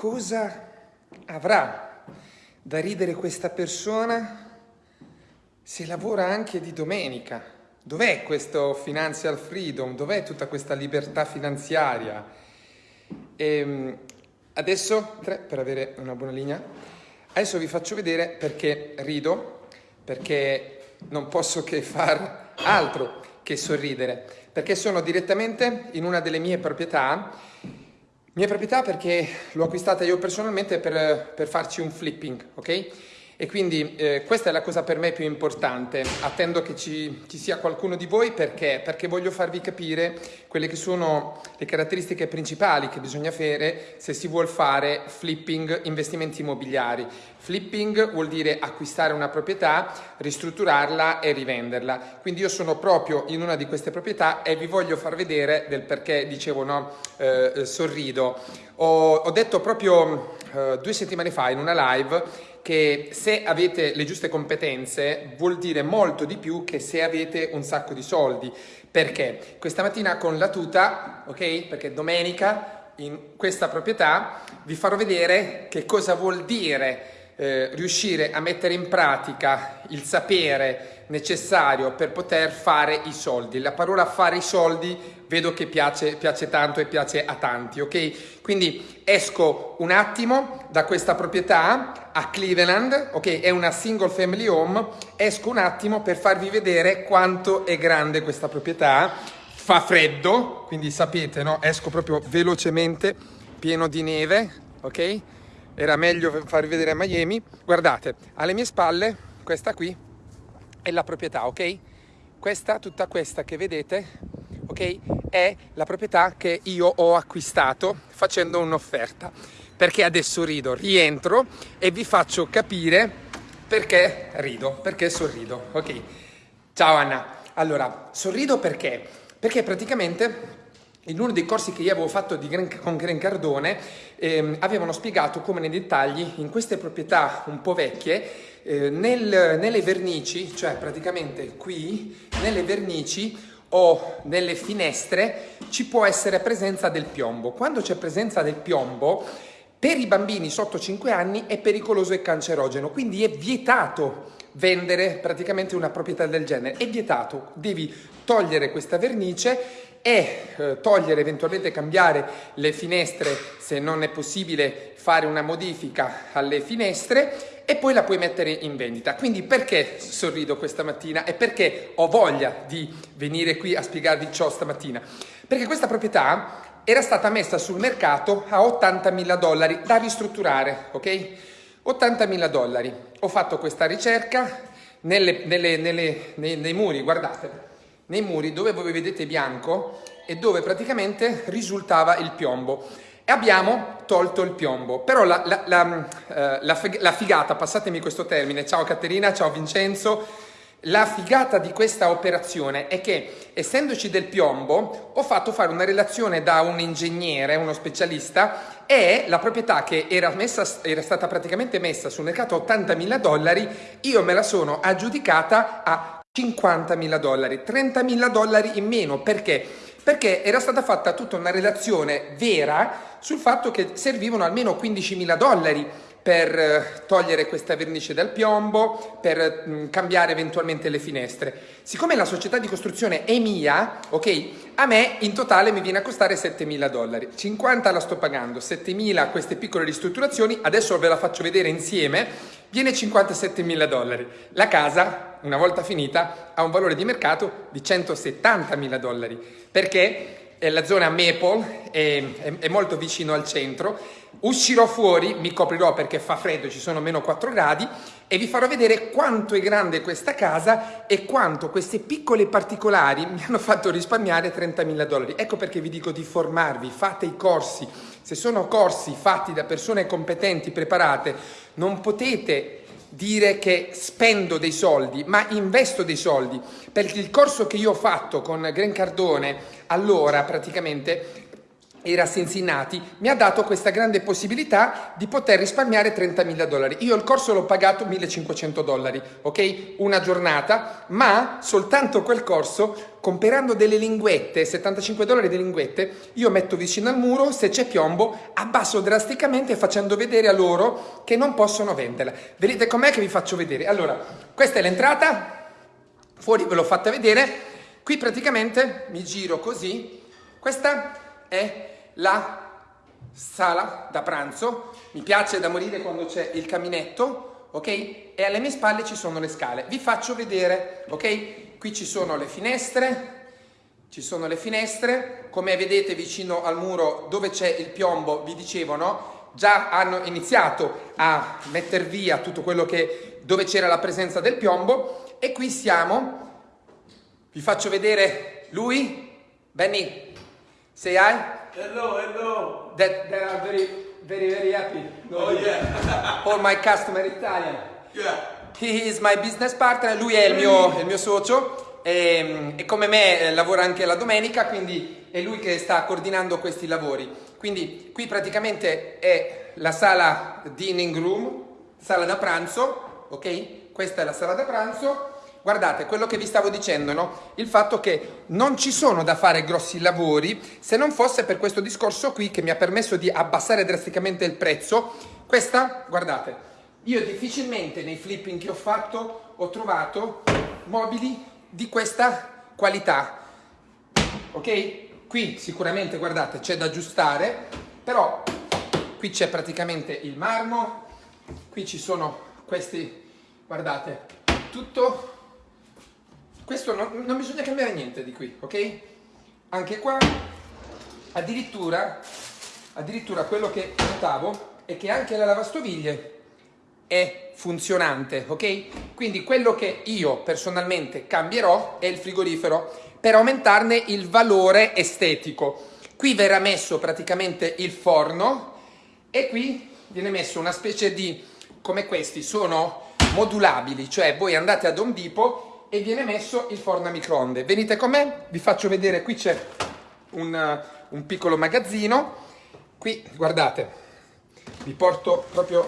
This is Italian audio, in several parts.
cosa avrà da ridere questa persona se lavora anche di domenica? Dov'è questo financial freedom? Dov'è tutta questa libertà finanziaria? E ehm, adesso, tre, per avere una buona linea, adesso vi faccio vedere perché rido, perché non posso che far altro che sorridere, perché sono direttamente in una delle mie proprietà mia proprietà perché l'ho acquistata io personalmente per, per, farci un flipping, ok? E quindi eh, questa è la cosa per me più importante. Attendo che ci, ci sia qualcuno di voi perché? Perché voglio farvi capire quelle che sono le caratteristiche principali che bisogna fare se si vuole fare flipping investimenti immobiliari. Flipping vuol dire acquistare una proprietà, ristrutturarla e rivenderla. Quindi io sono proprio in una di queste proprietà e vi voglio far vedere del perché dicevo no, eh, sorrido. Ho, ho detto proprio eh, due settimane fa in una live che se avete le giuste competenze vuol dire molto di più che se avete un sacco di soldi. Perché? Questa mattina con la tuta, ok? Perché domenica in questa proprietà vi farò vedere che cosa vuol dire eh, riuscire a mettere in pratica il sapere necessario per poter fare i soldi. La parola fare i soldi vedo che piace, piace tanto e piace a tanti, ok? Quindi esco un attimo da questa proprietà a Cleveland, ok? È una single family home, esco un attimo per farvi vedere quanto è grande questa proprietà. Fa freddo, quindi sapete, no? Esco proprio velocemente, pieno di neve, ok? Era meglio farvi vedere a Miami. Guardate, alle mie spalle, questa qui è la proprietà, ok? Questa, tutta questa che vedete, ok? È la proprietà che io ho acquistato facendo un'offerta. Perché adesso rido, rientro e vi faccio capire perché rido, perché sorrido, ok? Ciao Anna. Allora, sorrido perché? Perché praticamente in uno dei corsi che io avevo fatto Gran, con Gran Cardone ehm, avevano spiegato come nei dettagli in queste proprietà un po' vecchie eh, nel, nelle vernici, cioè praticamente qui nelle vernici o nelle finestre ci può essere presenza del piombo. Quando c'è presenza del piombo per i bambini sotto 5 anni è pericoloso e cancerogeno, quindi è vietato vendere praticamente una proprietà del genere, è vietato, devi togliere questa vernice e eh, togliere, eventualmente cambiare le finestre se non è possibile fare una modifica alle finestre e poi la puoi mettere in vendita. Quindi perché sorrido questa mattina e perché ho voglia di venire qui a spiegarvi ciò stamattina? Perché questa proprietà era stata messa sul mercato a 80 mila dollari da ristrutturare, ok? 80 mila dollari. Ho fatto questa ricerca nelle, nelle, nelle, nei, nei muri, guardate, nei muri dove voi vedete bianco e dove praticamente risultava il piombo. E abbiamo tolto il piombo, però la, la, la, eh, la figata, passatemi questo termine, ciao Caterina, ciao Vincenzo, la figata di questa operazione è che, essendoci del piombo, ho fatto fare una relazione da un ingegnere, uno specialista, e la proprietà che era, messa, era stata praticamente messa sul mercato a 80.000 dollari, io me la sono aggiudicata a 50.000 dollari, 30.000 dollari in meno. Perché? Perché era stata fatta tutta una relazione vera sul fatto che servivano almeno 15.000 dollari per eh, togliere questa vernice dal piombo, per mm, cambiare eventualmente le finestre. Siccome la società di costruzione è mia, ok, a me in totale mi viene a costare 7.000 dollari. 50 la sto pagando, 7.000 queste piccole ristrutturazioni, adesso ve la faccio vedere insieme, viene 57.000 dollari. La casa, una volta finita, ha un valore di mercato di 170.000 dollari. Perché? È la zona Maple, è, è, è molto vicino al centro Uscirò fuori, mi coprirò perché fa freddo, ci sono meno 4 gradi e vi farò vedere quanto è grande questa casa e quanto queste piccole particolari mi hanno fatto risparmiare 30.000 dollari. Ecco perché vi dico di formarvi, fate i corsi. Se sono corsi fatti da persone competenti, preparate, non potete dire che spendo dei soldi, ma investo dei soldi. Perché il corso che io ho fatto con Gran Cardone, allora praticamente e i rassensi nati mi ha dato questa grande possibilità di poter risparmiare 30.000 dollari. Io il corso l'ho pagato 1.500 dollari, ok? Una giornata, ma soltanto quel corso, comprando delle linguette, 75 dollari di linguette, io metto vicino al muro, se c'è piombo, abbasso drasticamente facendo vedere a loro che non possono venderla. Vedete com'è che vi faccio vedere? Allora, questa è l'entrata, fuori ve l'ho fatta vedere, qui praticamente mi giro così, questa è la sala da pranzo, mi piace da morire quando c'è il caminetto, ok? E alle mie spalle ci sono le scale. Vi faccio vedere, ok? Qui ci sono le finestre, ci sono le finestre, come vedete vicino al muro dove c'è il piombo, vi dicevo, no? Già hanno iniziato a mettere via tutto quello che, dove c'era la presenza del piombo e qui siamo, vi faccio vedere lui, Benny, say hi. Hello, hello. that, that are very, very, very happy. Oh yeah. All my customer Italian. yeah. He is my business partner, lui è il mio, il mio socio e, e come me eh, lavora anche la domenica, quindi è lui che sta coordinando questi lavori. Quindi qui praticamente è la sala dining room, sala da pranzo, ok? Questa è la sala da pranzo Guardate, quello che vi stavo dicendo, no? Il fatto che non ci sono da fare grossi lavori se non fosse per questo discorso qui che mi ha permesso di abbassare drasticamente il prezzo. Questa, guardate, io difficilmente nei flipping che ho fatto ho trovato mobili di questa qualità. Ok? Qui sicuramente, guardate, c'è da aggiustare, però qui c'è praticamente il marmo, qui ci sono questi, guardate, tutto questo non, non bisogna cambiare niente di qui, ok? Anche qua, addirittura, addirittura quello che notavo è che anche la lavastoviglie è funzionante, ok? Quindi quello che io personalmente cambierò è il frigorifero per aumentarne il valore estetico. Qui verrà messo praticamente il forno e qui viene messo una specie di, come questi, sono modulabili, cioè voi andate ad Home Depot e viene messo il forno a microonde. Venite con me, vi faccio vedere, qui c'è un, un piccolo magazzino, qui guardate, vi porto proprio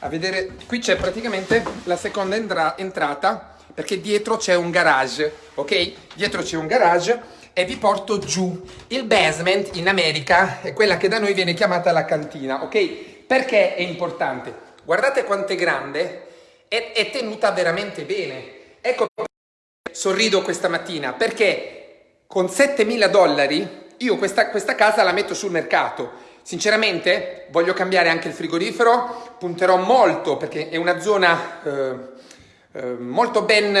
a vedere, qui c'è praticamente la seconda entra entrata perché dietro c'è un garage, ok? Dietro c'è un garage e vi porto giù. Il basement in America è quella che da noi viene chiamata la cantina, ok? Perché è importante? Guardate quanto è grande, è, è tenuta veramente bene Ecco sorrido questa mattina perché con 7.000 dollari io questa, questa casa la metto sul mercato. Sinceramente voglio cambiare anche il frigorifero, punterò molto perché è una zona eh, eh, molto ben,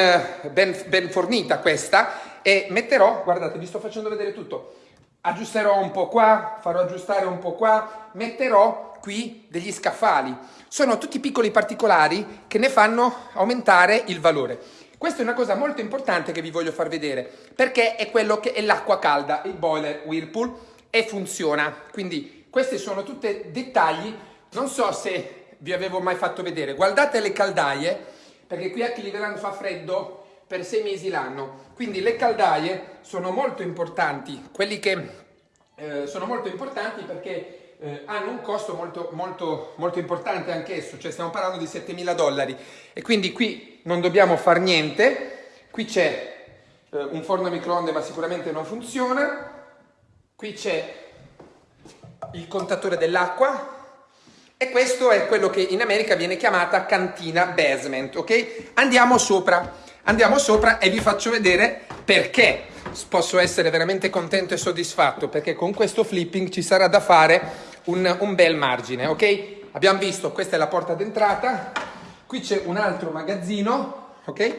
ben, ben fornita questa e metterò, guardate vi sto facendo vedere tutto, aggiusterò un po' qua, farò aggiustare un po' qua, metterò qui degli scaffali. Sono tutti piccoli particolari che ne fanno aumentare il valore. Questa è una cosa molto importante che vi voglio far vedere, perché è quello che è l'acqua calda, il boiler Whirlpool, e funziona. Quindi questi sono tutti dettagli, non so se vi avevo mai fatto vedere. Guardate le caldaie, perché qui a Cleveland fa freddo per sei mesi l'anno, quindi le caldaie sono molto importanti, quelli che eh, sono molto importanti perché eh, hanno un costo molto, molto, molto importante anch'esso, cioè stiamo parlando di 7.000 dollari. E quindi qui non dobbiamo fare niente, qui c'è eh, un forno a microonde ma sicuramente non funziona, qui c'è il contatore dell'acqua. E questo è quello che in America viene chiamata cantina basement, ok? Andiamo sopra, andiamo sopra e vi faccio vedere perché. Posso essere veramente contento e soddisfatto, perché con questo flipping ci sarà da fare un, un bel margine, ok? Abbiamo visto, questa è la porta d'entrata, qui c'è un altro magazzino, ok?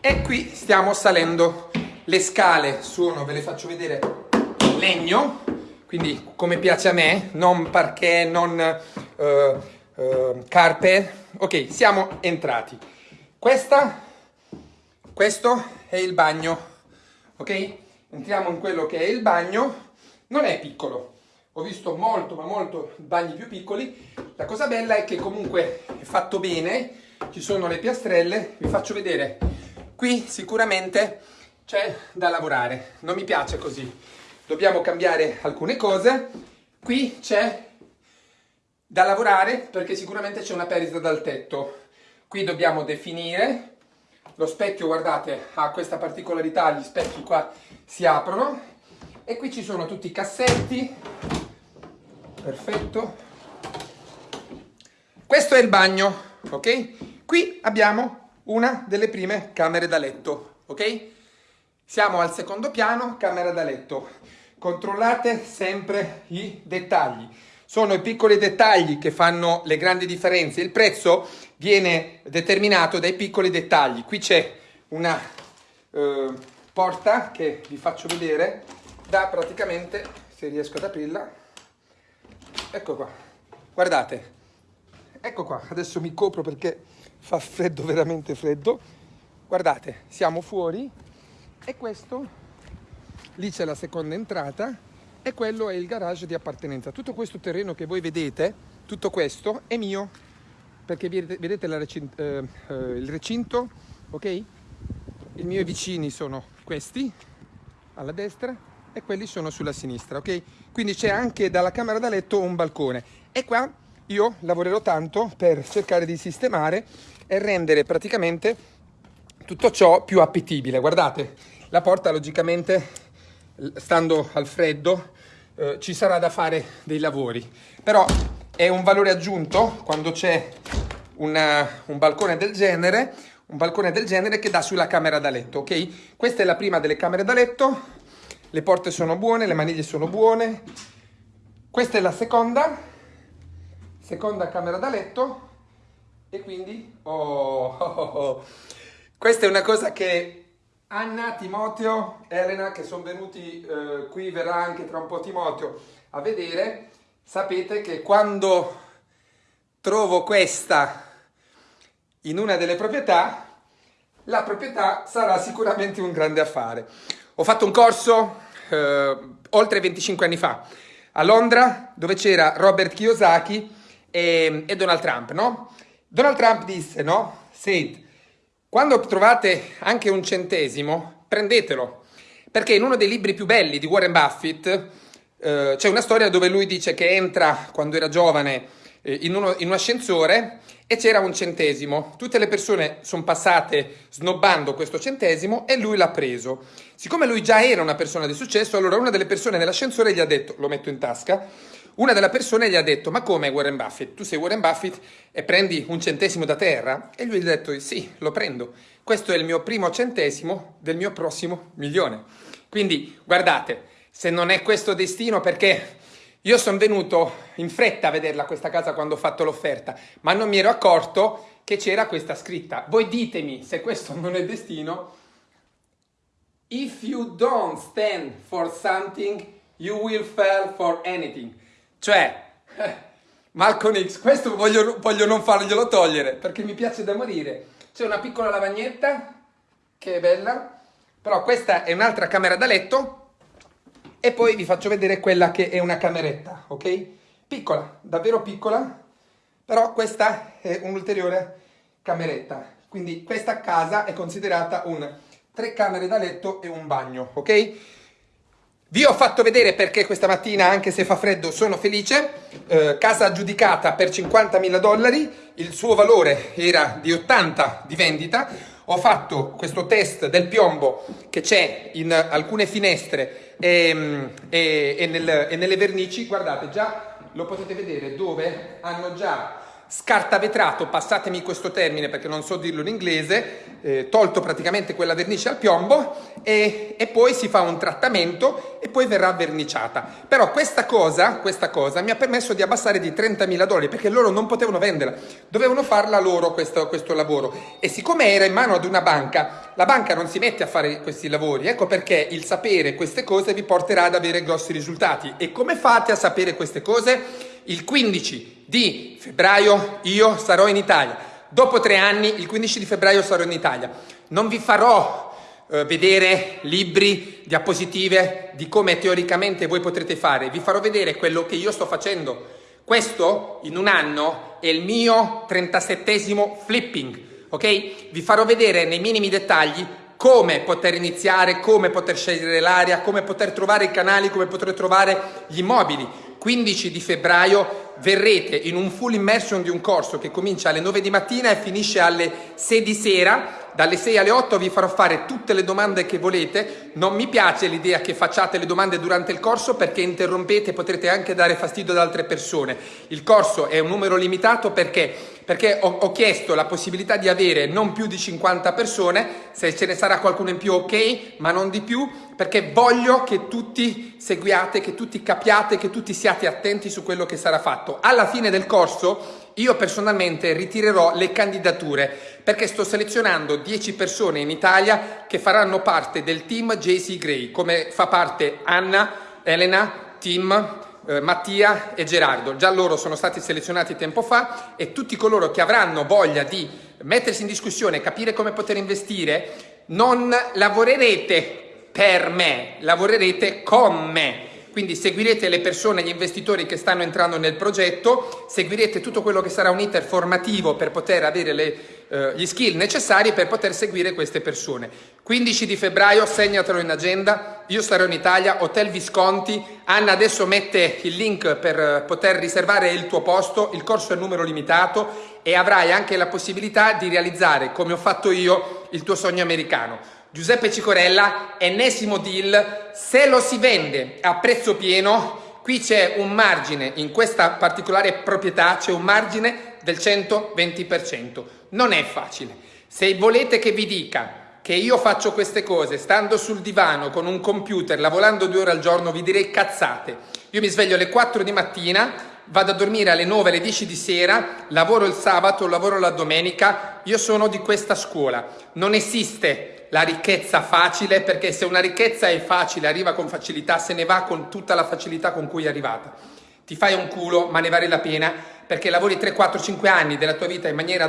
E qui stiamo salendo. Le scale sono, ve le faccio vedere, legno, quindi come piace a me, non parquet, non uh, uh, carpe. Ok, siamo entrati. Questa, questo è il bagno, ok? Entriamo in quello che è il bagno, non è piccolo, ho visto molto ma molto bagni più piccoli la cosa bella è che comunque è fatto bene ci sono le piastrelle vi faccio vedere qui sicuramente c'è da lavorare non mi piace così dobbiamo cambiare alcune cose. Qui c'è da lavorare perché sicuramente c'è una perdita dal tetto. Qui dobbiamo definire. Lo specchio, guardate, ha questa particolarità, gli specchi qua si aprono. E qui ci sono tutti i cassetti. Perfetto. Questo è il bagno, ok? Qui abbiamo una delle prime camere da letto, ok? Siamo al secondo piano, camera da letto. Controllate sempre i dettagli. Sono i piccoli dettagli che fanno le grandi differenze. Il prezzo viene determinato dai piccoli dettagli. Qui c'è una eh, porta che vi faccio vedere da praticamente, se riesco ad aprirla, ecco qua. Guardate, ecco qua, adesso mi copro perché fa freddo, veramente freddo. Guardate, siamo fuori e questo, lì c'è la seconda entrata e quello è il garage di appartenenza. Tutto questo terreno che voi vedete, tutto questo è mio, perché vedete recinto, eh, eh, il recinto, ok? I miei vicini sono questi, alla destra, e quelli sono sulla sinistra, ok? Quindi c'è anche dalla camera da letto un balcone. E qua io lavorerò tanto per cercare di sistemare e rendere praticamente tutto ciò più appetibile. Guardate, la porta logicamente, stando al freddo, eh, ci sarà da fare dei lavori. Però è un valore aggiunto quando c'è un balcone del genere, un balcone del genere che dà sulla camera da letto, ok? Questa è la prima delle camere da letto, le porte sono buone, le maniglie sono buone. Questa è la seconda, seconda camera da letto e quindi oh, oh, oh, questa è una cosa che Anna, Timoteo, Elena che sono venuti eh, qui, verrà anche tra un po' Timoteo a vedere, sapete che quando trovo questa in una delle proprietà, la proprietà sarà sicuramente un grande affare. Ho fatto un corso eh, oltre 25 anni fa a Londra dove c'era Robert Kiyosaki e, e Donald Trump, no? Donald Trump disse, no? Said, quando trovate anche un centesimo, prendetelo, perché in uno dei libri più belli di Warren Buffett eh, c'è una storia dove lui dice che entra quando era giovane in, uno, in un ascensore e c'era un centesimo. Tutte le persone sono passate snobbando questo centesimo e lui l'ha preso. Siccome lui già era una persona di successo, allora una delle persone nell'ascensore gli ha detto, lo metto in tasca, una delle persone gli ha detto, ma come Warren Buffett? Tu sei Warren Buffett e prendi un centesimo da terra? E lui gli ha detto, sì, lo prendo. Questo è il mio primo centesimo del mio prossimo milione. Quindi, guardate, se non è questo destino, perché io sono venuto in fretta a vederla questa casa quando ho fatto l'offerta, ma non mi ero accorto che c'era questa scritta. Voi ditemi se questo non è destino. If you don't stand for something, you will fall for anything. Cioè, Malcolm X, questo voglio, voglio non farglielo togliere perché mi piace da morire. C'è una piccola lavagnetta che è bella, però questa è un'altra camera da letto e poi vi faccio vedere quella che è una cameretta, ok? Piccola, davvero piccola, però questa è un'ulteriore cameretta. Quindi questa casa è considerata un tre camere da letto e un bagno, ok? Vi ho fatto vedere perché questa mattina, anche se fa freddo, sono felice. Eh, casa aggiudicata per 50.000 dollari, il suo valore era di 80 di vendita. Ho fatto questo test del piombo che c'è in alcune finestre e, e, e, nel, e nelle vernici. Guardate, già lo potete vedere dove hanno già scartavetrato, passatemi questo termine perché non so dirlo in inglese, eh, tolto praticamente quella vernice al piombo e, e, poi si fa un trattamento e poi verrà verniciata. Però questa cosa, questa cosa mi ha permesso di abbassare di 30.000 dollari perché loro non potevano venderla, dovevano farla loro questo, questo lavoro. E siccome era in mano ad una banca, la banca non si mette a fare questi lavori, ecco perché il sapere queste cose vi porterà ad avere grossi risultati. E come fate a sapere queste cose? Il 15 di febbraio io sarò in Italia. Dopo tre anni, il 15 di febbraio sarò in Italia. Non vi farò eh, vedere libri, diapositive di come teoricamente voi potrete fare. Vi farò vedere quello che io sto facendo. Questo in un anno è il mio 37esimo flipping, ok? Vi farò vedere nei minimi dettagli come poter iniziare, come poter scegliere l'area, come poter trovare i canali, come poter trovare gli immobili. 15 di febbraio verrete in un full immersion di un corso che comincia alle 9 di mattina e finisce alle 6 di sera dalle 6 alle 8 vi farò fare tutte le domande che volete. Non mi piace l'idea che facciate le domande durante il corso perché interrompete e potrete anche dare fastidio ad altre persone. Il corso è un numero limitato perché, perché ho, ho, chiesto la possibilità di avere non più di 50 persone, se ce ne sarà qualcuno in più ok, ma non di più, perché voglio che tutti seguiate, che tutti capiate, che tutti siate attenti su quello che sarà fatto. Alla fine del corso io personalmente ritirerò le candidature perché sto selezionando 10 persone in Italia che faranno parte del team JC Gray, come fa parte Anna, Elena, Tim, eh, Mattia e Gerardo. Già loro sono stati selezionati tempo fa e tutti coloro che avranno voglia di mettersi in discussione, capire come poter investire, non lavorerete per me, lavorerete con me quindi seguirete le persone, gli investitori che stanno entrando nel progetto, seguirete tutto quello che sarà un iter formativo per poter avere le, eh, gli skill necessari per poter seguire queste persone. 15 di febbraio, segnatelo in agenda, io sarò in Italia, Hotel Visconti, Anna adesso mette il link per poter riservare il tuo posto, il corso è numero limitato e avrai anche la possibilità di realizzare, come ho fatto io, il tuo sogno americano. Giuseppe Cicorella, ennesimo deal, se lo si vende a prezzo pieno, qui c'è un margine, in questa particolare proprietà c'è un margine del 120%. Non è facile. Se volete che vi dica che io faccio queste cose stando sul divano con un computer, lavorando due ore al giorno, vi direi cazzate. Io mi sveglio alle 4 di mattina, vado a dormire alle 9, alle 10 di sera, lavoro il sabato, lavoro la domenica, io sono di questa scuola. Non esiste la ricchezza facile, perché se una ricchezza è facile, arriva con facilità, se ne va con tutta la facilità con cui è arrivata. Ti fai un culo, ma ne vale la pena, perché lavori 3, 4, 5 anni della tua vita in maniera